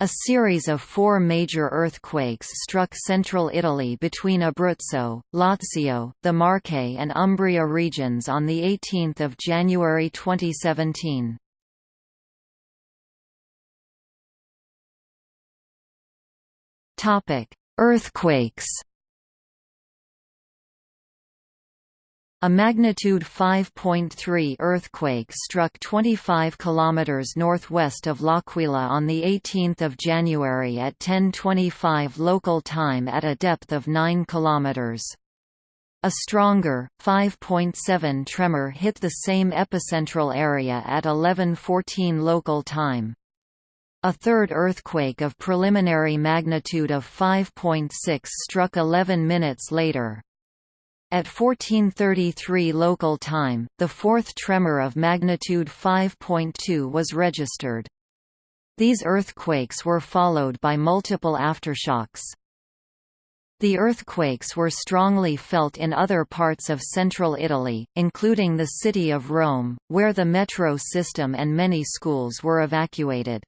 A series of four major earthquakes struck central Italy between Abruzzo, Lazio, the Marche and Umbria regions on 18 January 2017. Earthquakes A magnitude 5.3 earthquake struck 25 km northwest of L'Aquila on 18 January at 10.25 local time at a depth of 9 km. A stronger, 5.7 tremor hit the same epicentral area at 11.14 local time. A third earthquake of preliminary magnitude of 5.6 struck 11 minutes later. At 1433 local time, the fourth tremor of magnitude 5.2 was registered. These earthquakes were followed by multiple aftershocks. The earthquakes were strongly felt in other parts of central Italy, including the city of Rome, where the metro system and many schools were evacuated.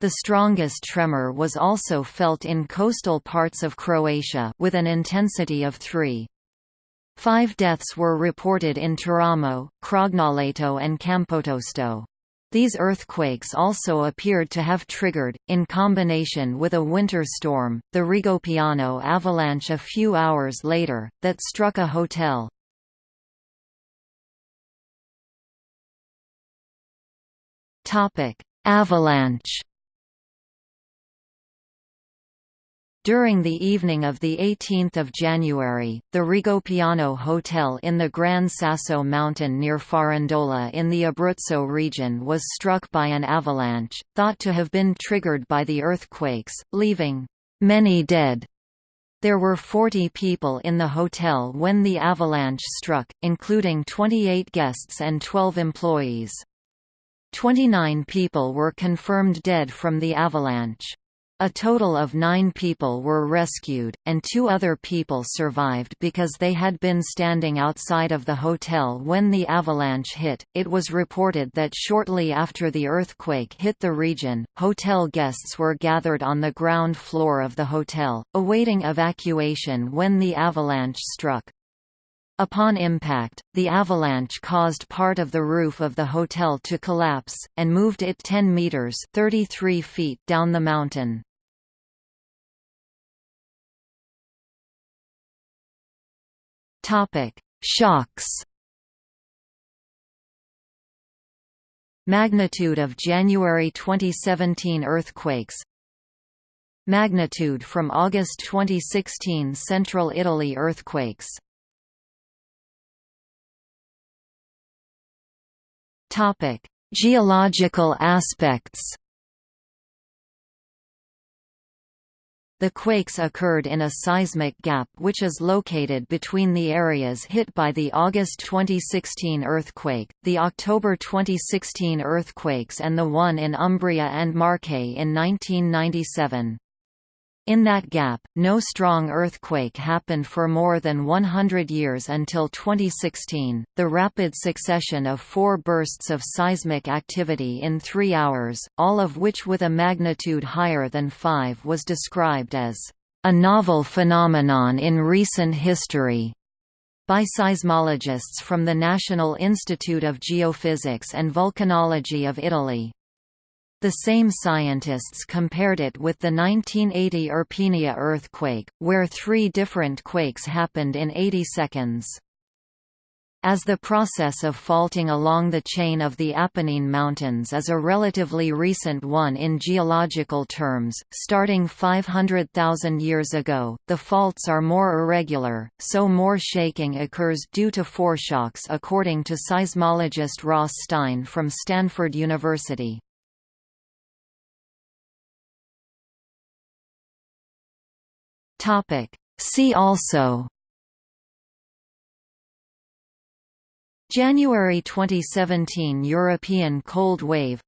The strongest tremor was also felt in coastal parts of Croatia with an intensity of 3. Five deaths were reported in Teramo, Crognaleto and Campotosto. These earthquakes also appeared to have triggered, in combination with a winter storm, the Rigopiano avalanche a few hours later, that struck a hotel. Avalanche During the evening of 18 January, the Rigopiano Hotel in the Gran Sasso mountain near Farindola in the Abruzzo region was struck by an avalanche, thought to have been triggered by the earthquakes, leaving many dead. There were 40 people in the hotel when the avalanche struck, including 28 guests and 12 employees. 29 people were confirmed dead from the avalanche. A total of nine people were rescued, and two other people survived because they had been standing outside of the hotel when the avalanche hit. It was reported that shortly after the earthquake hit the region, hotel guests were gathered on the ground floor of the hotel, awaiting evacuation when the avalanche struck. Upon impact, the avalanche caused part of the roof of the hotel to collapse, and moved it 10 meters 33 feet down the mountain. Shocks. Magnitude of January 2017 earthquakes. Magnitude from August 2016 Central Italy earthquakes. Topic: Geological aspects. The quakes occurred in a seismic gap which is located between the areas hit by the August 2016 earthquake, the October 2016 earthquakes and the one in Umbria and Marche in 1997. In that gap, no strong earthquake happened for more than 100 years until 2016. The rapid succession of four bursts of seismic activity in three hours, all of which with a magnitude higher than 5 was described as a novel phenomenon in recent history by seismologists from the National Institute of Geophysics and Volcanology of Italy. The same scientists compared it with the 1980 Irpinia earthquake, where three different quakes happened in 80 seconds. As the process of faulting along the chain of the Apennine Mountains is a relatively recent one in geological terms, starting 500,000 years ago, the faults are more irregular, so more shaking occurs due to foreshocks according to seismologist Ross Stein from Stanford University. Topic. See also January 2017 European cold wave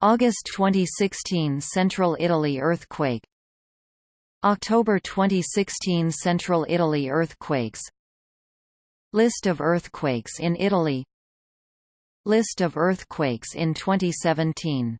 August 2016 Central Italy earthquake October 2016 Central Italy earthquakes List of earthquakes in Italy List of earthquakes in 2017